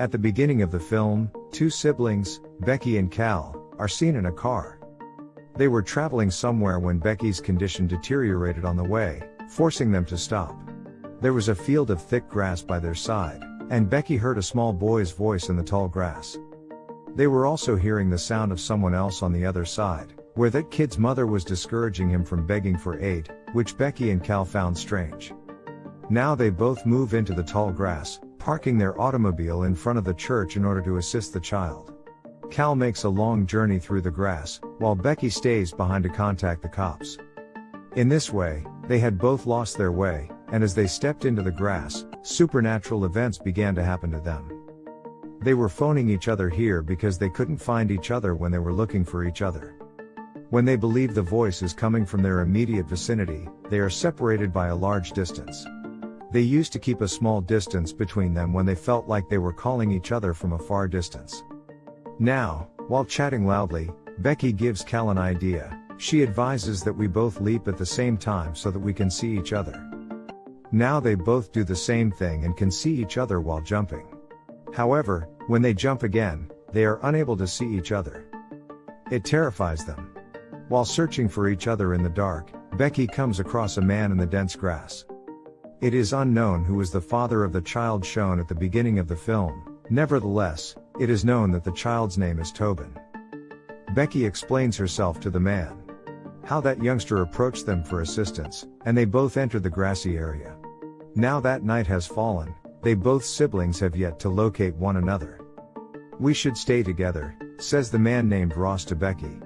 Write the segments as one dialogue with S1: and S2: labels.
S1: At the beginning of the film, two siblings, Becky and Cal, are seen in a car. They were traveling somewhere when Becky's condition deteriorated on the way, forcing them to stop. There was a field of thick grass by their side, and Becky heard a small boy's voice in the tall grass. They were also hearing the sound of someone else on the other side, where that kid's mother was discouraging him from begging for aid, which Becky and Cal found strange. Now they both move into the tall grass, parking their automobile in front of the church in order to assist the child. Cal makes a long journey through the grass, while Becky stays behind to contact the cops. In this way, they had both lost their way, and as they stepped into the grass, supernatural events began to happen to them. They were phoning each other here because they couldn't find each other when they were looking for each other. When they believe the voice is coming from their immediate vicinity, they are separated by a large distance. They used to keep a small distance between them when they felt like they were calling each other from a far distance. Now, while chatting loudly, Becky gives Cal an idea. She advises that we both leap at the same time so that we can see each other. Now they both do the same thing and can see each other while jumping. However, when they jump again, they are unable to see each other. It terrifies them. While searching for each other in the dark, Becky comes across a man in the dense grass. It is unknown who is the father of the child shown at the beginning of the film, nevertheless, it is known that the child's name is Tobin. Becky explains herself to the man. How that youngster approached them for assistance, and they both enter the grassy area. Now that night has fallen, they both siblings have yet to locate one another. We should stay together, says the man named Ross to Becky.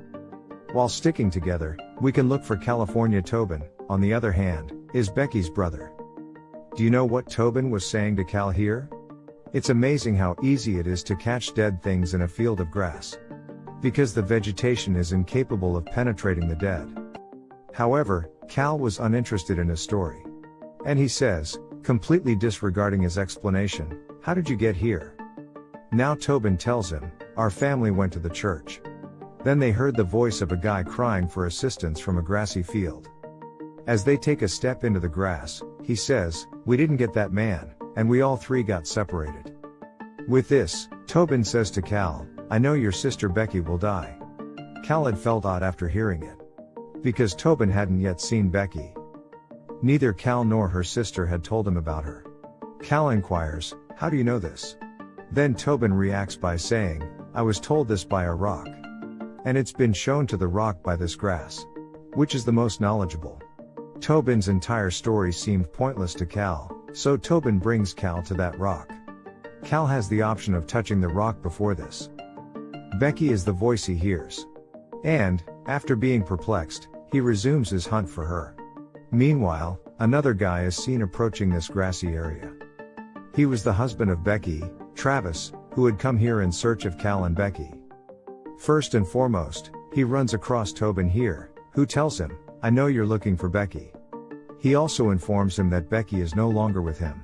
S1: While sticking together, we can look for California Tobin, on the other hand, is Becky's brother. Do you know what Tobin was saying to Cal here? It's amazing how easy it is to catch dead things in a field of grass. Because the vegetation is incapable of penetrating the dead. However, Cal was uninterested in his story. And he says, completely disregarding his explanation, How did you get here? Now Tobin tells him, Our family went to the church. Then they heard the voice of a guy crying for assistance from a grassy field. As they take a step into the grass, he says, We didn't get that man, and we all three got separated. With this, Tobin says to Cal, I know your sister Becky will die. Cal had felt odd after hearing it. Because Tobin hadn't yet seen Becky. Neither Cal nor her sister had told him about her. Cal inquires, How do you know this? Then Tobin reacts by saying, I was told this by a rock. And it's been shown to the rock by this grass. Which is the most knowledgeable? Tobin's entire story seemed pointless to Cal, so Tobin brings Cal to that rock. Cal has the option of touching the rock before this. Becky is the voice he hears. And, after being perplexed, he resumes his hunt for her. Meanwhile, another guy is seen approaching this grassy area. He was the husband of Becky, Travis, who had come here in search of Cal and Becky. First and foremost, he runs across Tobin here, who tells him, I know you're looking for Becky. He also informs him that Becky is no longer with him.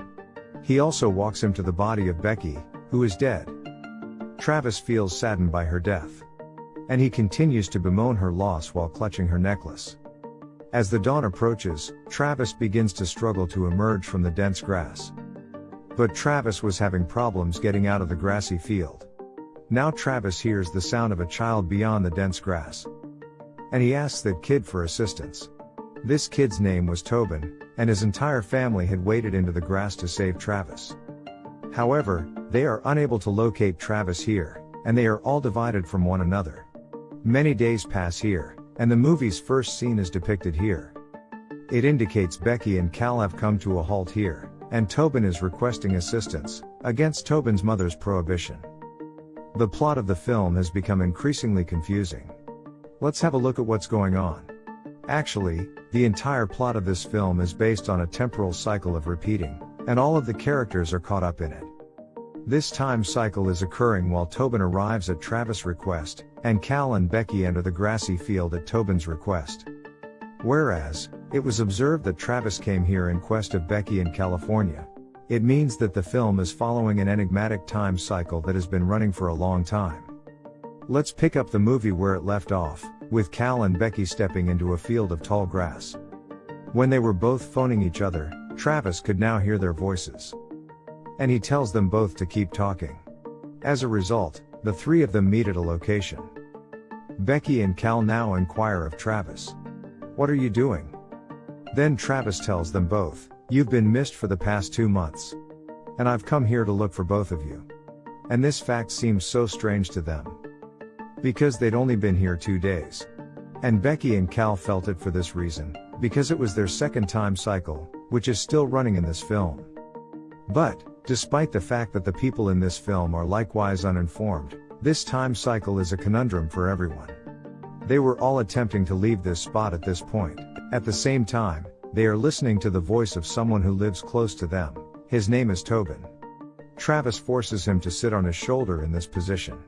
S1: He also walks him to the body of Becky, who is dead. Travis feels saddened by her death. And he continues to bemoan her loss while clutching her necklace. As the dawn approaches, Travis begins to struggle to emerge from the dense grass. But Travis was having problems getting out of the grassy field. Now Travis hears the sound of a child beyond the dense grass. And he asks that kid for assistance. This kid's name was Tobin, and his entire family had waded into the grass to save Travis. However, they are unable to locate Travis here, and they are all divided from one another. Many days pass here, and the movie's first scene is depicted here. It indicates Becky and Cal have come to a halt here, and Tobin is requesting assistance, against Tobin's mother's prohibition. The plot of the film has become increasingly confusing. Let's have a look at what's going on. Actually, the entire plot of this film is based on a temporal cycle of repeating, and all of the characters are caught up in it. This time cycle is occurring while Tobin arrives at Travis' request, and Cal and Becky enter the grassy field at Tobin's request. Whereas, it was observed that Travis came here in quest of Becky in California. It means that the film is following an enigmatic time cycle that has been running for a long time. Let's pick up the movie where it left off, with Cal and Becky stepping into a field of tall grass. When they were both phoning each other, Travis could now hear their voices. And he tells them both to keep talking. As a result, the three of them meet at a location. Becky and Cal now inquire of Travis. What are you doing? Then Travis tells them both, You've been missed for the past two months. And I've come here to look for both of you. And this fact seems so strange to them. Because they'd only been here two days. And Becky and Cal felt it for this reason, because it was their second time cycle, which is still running in this film. But, despite the fact that the people in this film are likewise uninformed, this time cycle is a conundrum for everyone. They were all attempting to leave this spot at this point. At the same time, they are listening to the voice of someone who lives close to them. His name is Tobin. Travis forces him to sit on his shoulder in this position.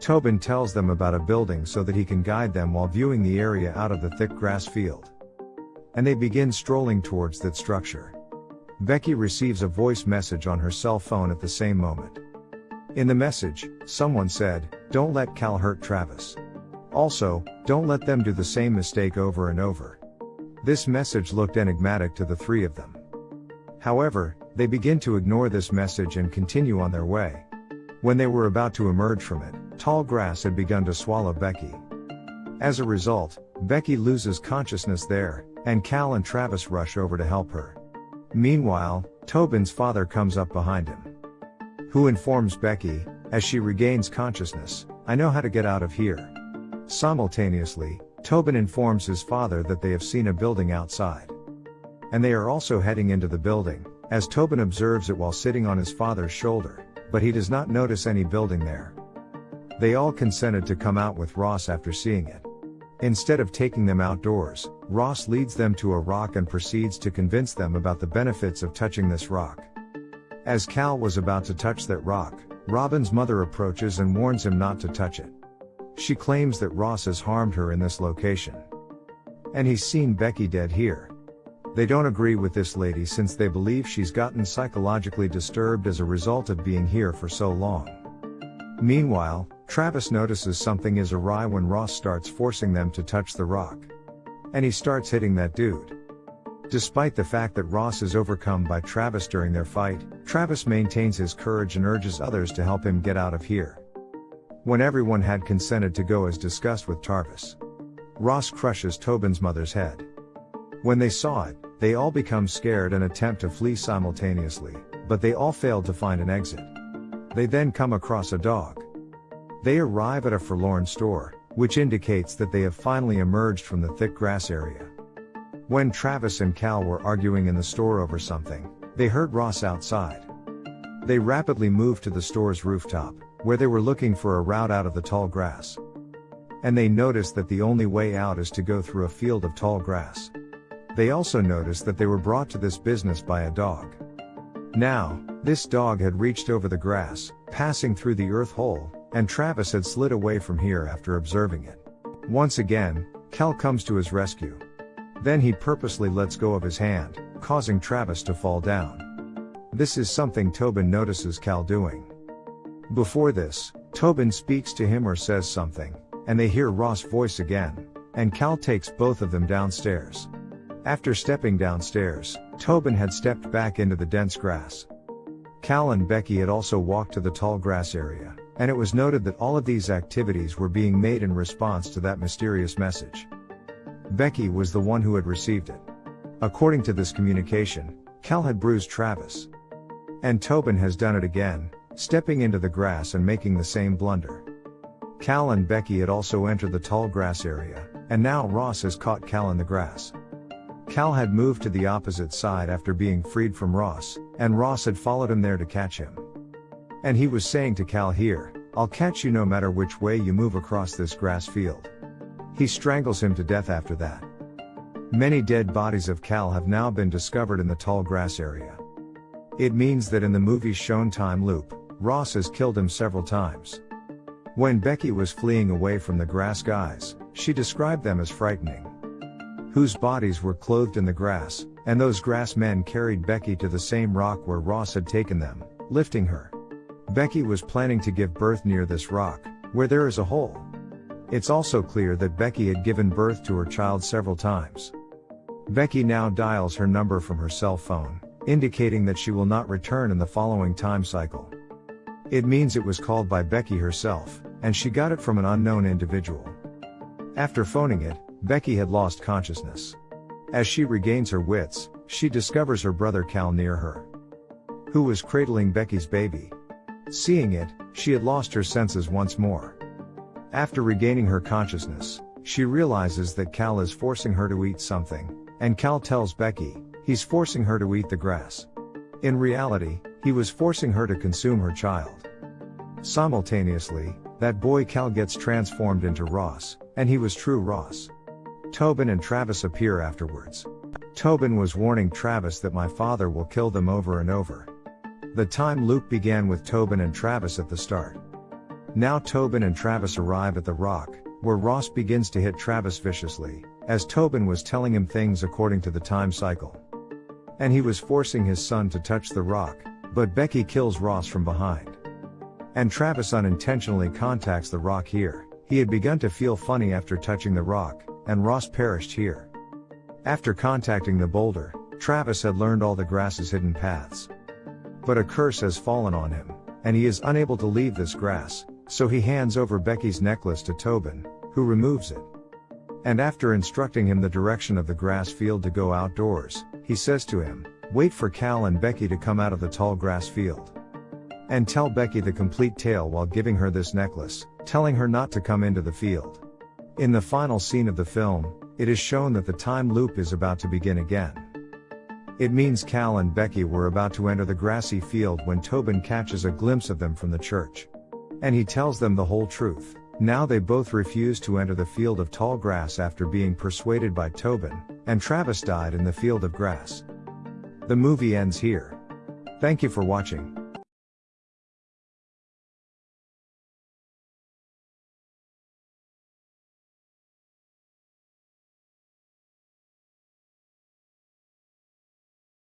S1: Tobin tells them about a building so that he can guide them while viewing the area out of the thick grass field. And they begin strolling towards that structure. Becky receives a voice message on her cell phone at the same moment. In the message, someone said, Don't let Cal hurt Travis. Also, don't let them do the same mistake over and over. This message looked enigmatic to the three of them. However, they begin to ignore this message and continue on their way. When they were about to emerge from it, tall grass had begun to swallow Becky. As a result, Becky loses consciousness there, and Cal and Travis rush over to help her. Meanwhile, Tobin's father comes up behind him. Who informs Becky, as she regains consciousness, I know how to get out of here. Simultaneously, Tobin informs his father that they have seen a building outside. And they are also heading into the building, as Tobin observes it while sitting on his father's shoulder, but he does not notice any building there. They all consented to come out with Ross after seeing it. Instead of taking them outdoors, Ross leads them to a rock and proceeds to convince them about the benefits of touching this rock. As Cal was about to touch that rock, Tobin's mother approaches and warns him not to touch it. She claims that Ross has harmed her in this location. And he's seen Becky dead here. They don't agree with this lady since they believe she's gotten psychologically disturbed as a result of being here for so long. Meanwhile, Travis notices something is awry when Ross starts forcing them to touch the rock. And he starts hitting that dude. Despite the fact that Ross is overcome by Travis during their fight, Travis maintains his courage and urges others to help him get out of here. When everyone had consented to go as discussed with Travis, Ross crushes Tobin's mother's head. When they saw it, they all become scared and attempt to flee simultaneously, but they all failed to find an exit. They then come across a dog. They arrive at a forlorn store, which indicates that they have finally emerged from the thick grass area. When Travis and Cal were arguing in the store over something, they heard Ross outside. They rapidly moved to the store's rooftop, where they were looking for a route out of the tall grass. And they noticed that the only way out is to go through a field of tall grass. They also noticed that they were brought to this business by a dog. Now, this dog had reached over the grass, passing through the earth hole, and Travis had slid away from here after observing it. Once again, Cal comes to his rescue. Then he purposely lets go of his hand, causing Travis to fall down. This is something Tobin notices Cal doing. Before this, Tobin speaks to him or says something, and they hear Ross' voice again, and Cal takes both of them downstairs. After stepping downstairs, Tobin had stepped back into the dense grass. Cal and Becky had also walked to the tall grass area, and it was noted that all of these activities were being made in response to that mysterious message. Becky was the one who had received it. According to this communication, Cal had bruised Travis. And Tobin has done it again, stepping into the grass and making the same blunder. Cal and Becky had also entered the tall grass area, and now Ross has caught Cal in the grass. Cal had moved to the opposite side after being freed from Ross, and Ross had followed him there to catch him. And he was saying to Cal here, I'll catch you no matter which way you move across this grass field. He strangles him to death after that. Many dead bodies of Cal have now been discovered in the tall grass area. It means that in the movie's shown time loop, Ross has killed him several times. When Becky was fleeing away from the grass guys, she described them as frightening. Whose bodies were clothed in the grass, and those grass men carried Becky to the same rock where Ross had taken them, lifting her. Becky was planning to give birth near this rock, where there is a hole. It's also clear that Becky had given birth to her child several times. Becky now dials her number from her cell phone, indicating that she will not return in the following time cycle. It means it was called by Becky herself, and she got it from an unknown individual. After phoning it, Becky had lost consciousness. As she regains her wits, she discovers her brother Cal near her, who was cradling Becky's baby. Seeing it, she had lost her senses once more. After regaining her consciousness, she realizes that Cal is forcing her to eat something, and Cal tells Becky, he's forcing her to eat the grass. In reality, he was forcing her to consume her child. Simultaneously, that boy Cal gets transformed into Ross, and he was true Ross. Tobin and Travis appear afterwards. Tobin was warning Travis that my father will kill them over and over. The time loop began with Tobin and Travis at the start. Now Tobin and Travis arrive at the rock, where Ross begins to hit Travis viciously, as Tobin was telling him things according to the time cycle. And he was forcing his son to touch the rock, but Becky kills Ross from behind. And Travis unintentionally contacts the rock here. He had begun to feel funny after touching the rock, and Ross perished here. After contacting the boulder, Travis had learned all the grass's hidden paths. But a curse has fallen on him, and he is unable to leave this grass, so he hands over Becky's necklace to Tobin, who removes it. And after instructing him the direction of the grass field to go outdoors, he says to him, Wait for Cal and Becky to come out of the tall grass field. And tell Becky the complete tale while giving her this necklace, telling her not to come into the field. In the final scene of the film, it is shown that the time loop is about to begin again. It means Cal and Becky were about to enter the grassy field when Tobin catches a glimpse of them from the church. And he tells them the whole truth. Now they both refuse to enter the field of tall grass after being persuaded by Tobin, and Travis died in the field of grass. The movie ends here. Thank you for watching.